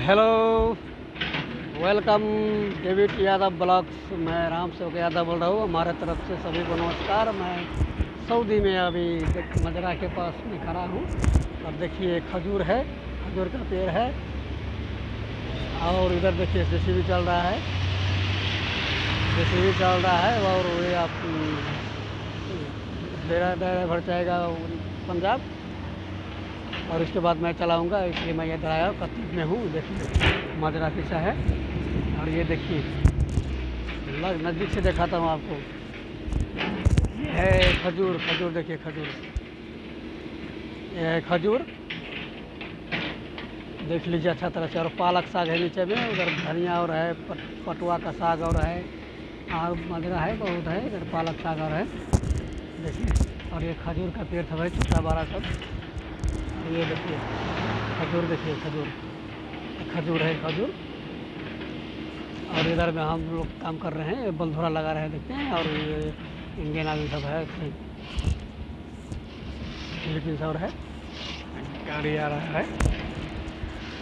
Hello welcome David Yadav blogs मैं राम सेवक यादव बोल रहा हूँ। हमारे तरफ़ से सभी को नमस्कार। मैं सऊदी में अभी मजरा के पास में खड़ा हूँ। अब देखिए खजूर है। खजूर का पेड़ है। और इधर देखिए जेसीबी चल रहा है। जेसीबी चल रहा है, और वे आप डेरा डेरा भर जाएगा पंजाब। और उसके बाद मैं चलाऊँगा इसलिए मैं ये ड्राइवर कत्तीस में हूँ। देखिए माजरा पीछा है और ये देखिए लग नज़दीक से दिखाता हूँ आपको। ये है खजूर खजूर देखिए खजूर। ये है खजूर देख लीजिए अच्छा तरह से। और पालक साग है नीचे में उधर धनिया और है पट, पटुआ का साग और है। और मजरा है बहुत है इधर पालक साग और है। देखिए और ये खजूर का पेड़ सब है छोटा बड़ा सब। ये देखिए, खजूर देखिए, खजूर। खजूर है, खजूर। और इधर में हम लोग काम कर रहे हैं बंधुरा लगा रहे हैं, देखते हैं, और इंडियन आर्मी सब है, फिलीपींस और है। गाड़ी आ रहा है।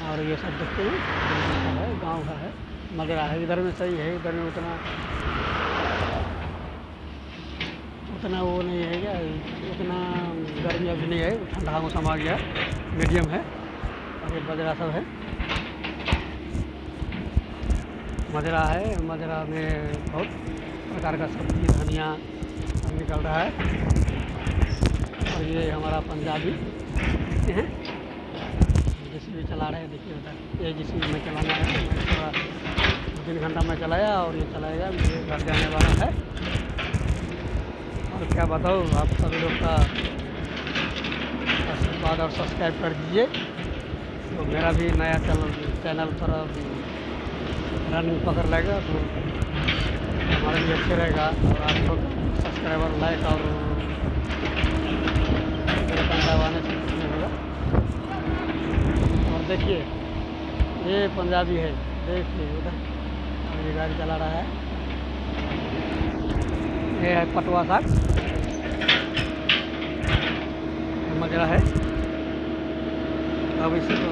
और ये सब देखते हैं सब है, गाँव का है मगरा है, इधर में सही है, इधर में उतना उतना वो नहीं है क्या? उतना गर्मी अभी नहीं है ठंडा मौसम आ गया मीडियम है, और ये बजरा सब है। मजरा है मजरा में बहुत प्रकार का सब्ज़ी, धनिया निकल रहा है। और ये हमारा पंजाबी हैं। जिसमें चला रहे हैं, देखिए उधर, ये जिसमें मैं चलाना है, मैं थोड़ा दो तीन घंटा मैं चलाया और ये चलाएगा मेरे घर जाने वाला है। और क्या बताऊँ, आप सभी लोग का आशीर्वाद और सब्सक्राइब कर दीजिए। तो मेरा भी नया चैनल चैनल पर रनिंग पकड़ लेगा तो हमारे लिए अच्छे रहेगा। और आप लोग सब्सक्राइबर लाइक और और देखिए, ये पंजाबी है, देखिए उधर ये गाड़ी चला रहा है। ये है पटवा साग। मजरा है। अब इसे तो